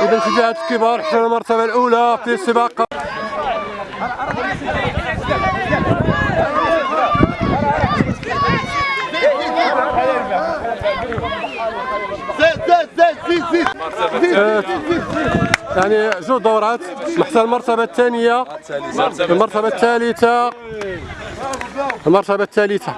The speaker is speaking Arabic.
اذا الاتحاد الكبار حتى المرتبة الأولى في السباق. آه، يعني جوج دورات حتى المرتبة الثانية المرتبة الثالثة المرتبة الثالثة.